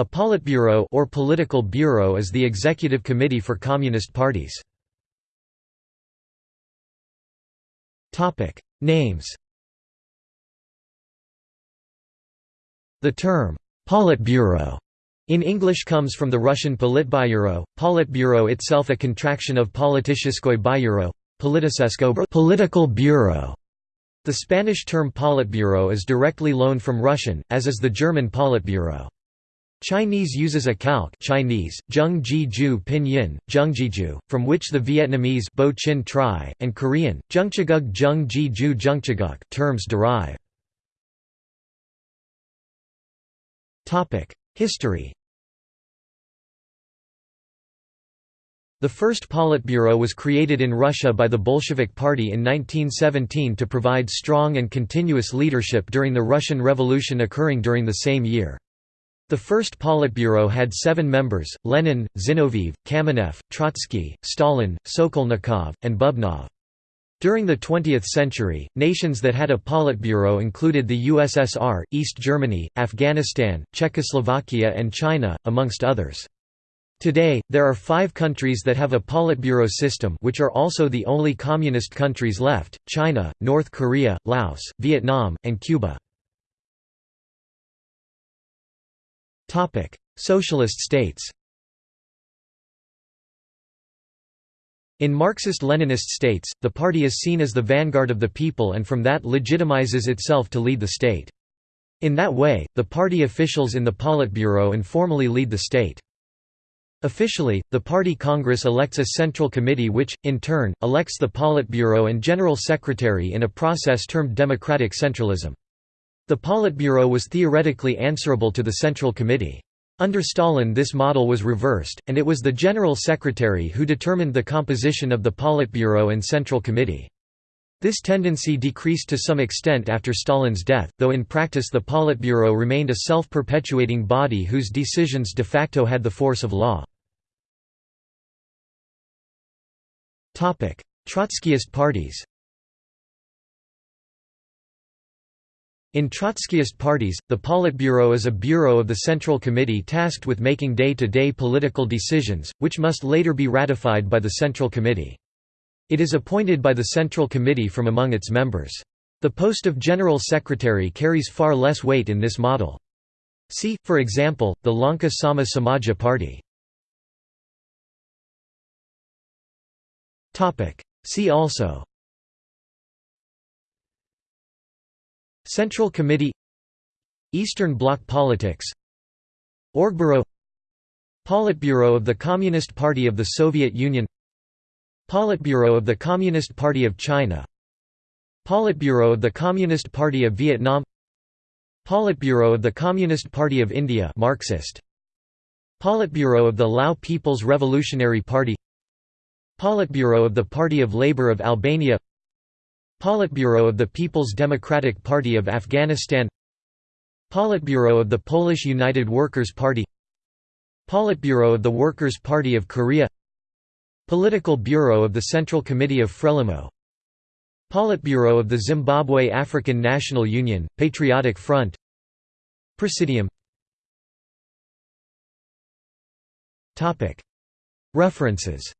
A Politburo or political bureau is the executive committee for communist parties. Topic: Names. The term Politburo in English comes from the Russian Politbyuro, Politburo itself a contraction of Politicheskoy Byuro, political bureau. The Spanish term Politburo is directly loaned from Russian, as is the German Politburo. Chinese uses a calque Chinese, Zhengzhiju pinyin, Zhengjiju, from which the Vietnamese Bo Chin Tri, and Korean, Zhengchaguk Zhengjiju Zhengchaguk terms derive. History The first Politburo was created in Russia by the Bolshevik Party in 1917 to provide strong and continuous leadership during the Russian Revolution occurring during the same year. The first Politburo had seven members, Lenin, Zinoviev, Kamenev, Trotsky, Stalin, Sokolnikov, and Bubnov. During the 20th century, nations that had a Politburo included the USSR, East Germany, Afghanistan, Czechoslovakia and China, amongst others. Today, there are five countries that have a Politburo system which are also the only communist countries left, China, North Korea, Laos, Vietnam, and Cuba. Socialist states In Marxist-Leninist states, the party is seen as the vanguard of the people and from that legitimizes itself to lead the state. In that way, the party officials in the Politburo informally lead the state. Officially, the party Congress elects a central committee which, in turn, elects the Politburo and General Secretary in a process termed democratic centralism. The Politburo was theoretically answerable to the Central Committee. Under Stalin this model was reversed, and it was the General Secretary who determined the composition of the Politburo and Central Committee. This tendency decreased to some extent after Stalin's death, though in practice the Politburo remained a self-perpetuating body whose decisions de facto had the force of law. Trotskyist parties In Trotskyist parties, the Politburo is a bureau of the Central Committee tasked with making day-to-day -day political decisions, which must later be ratified by the Central Committee. It is appointed by the Central Committee from among its members. The post of General Secretary carries far less weight in this model. See, for example, the Lanka Sama Samaja Party. See also Central Committee Eastern Bloc politics Orgburo Politburo of the Communist Party of the Soviet Union Politburo of the Communist Party of China Politburo of the Communist Party of Vietnam Politburo of the Communist Party of India Marxist Politburo of the Lao People's Revolutionary Party Politburo of the Party of Labour of Albania Politburo of the People's Democratic Party of Afghanistan Politburo of the Polish United Workers' Party Politburo of the Workers' Party of Korea Political Bureau of the Central Committee of Frelimo Politburo of the Zimbabwe African National Union, Patriotic Front Presidium. References